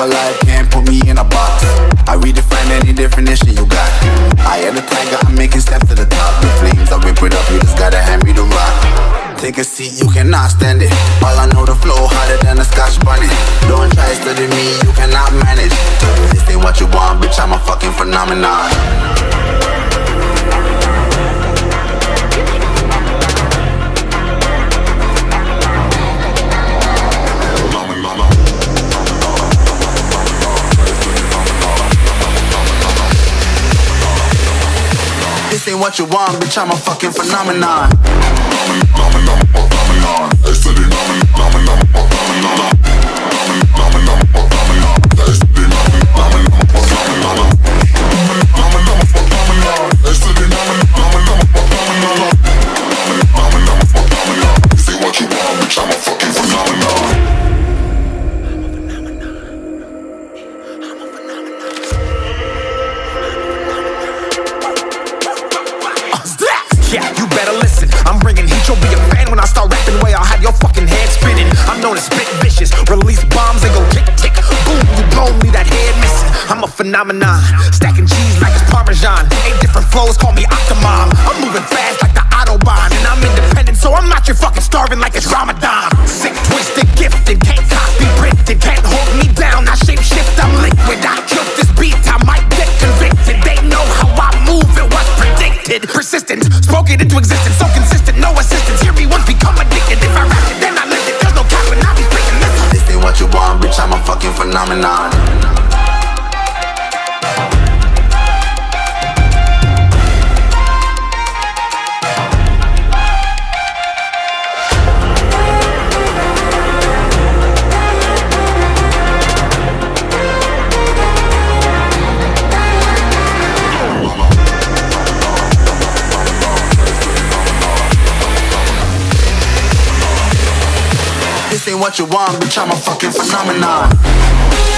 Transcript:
alive, can't put me in a box. I redefine any definition you got. I am the tiger, I'm making steps to the top. The flames, I rip it up, you just gotta hand me the rock. Take a seat, you cannot stand it. All I know, the flow harder than a scotch bonnet. Don't try to study me, you cannot manage. This ain't what you want, bitch, I'm a fucking phenomenon. This ain't what you want, bitch, I'm a fucking phenomenon. Yeah, you better listen. I'm bringing heat. You'll be a fan when I start rapping. Way I'll have your fucking head spinning. I'm known as spit vicious. Release bombs and go tick tick. Boom, you blow me that head missing. I'm a phenomenon. Stacking cheese like it's parmesan. Eight different flows, call me Octomom. I'm moving fast like the autobahn, and I'm independent, so I'm not your fucking starving like it's predicted. Persistent, spoke it into existence. So consistent, no assistance. Hear me once, become addicted. If I rap it, then I live it. There's no cap when I be speaking this. This ain't what you want, bitch, I'm a fucking phenomenon. This ain't what you want, bitch, I'm a fucking phenomenon.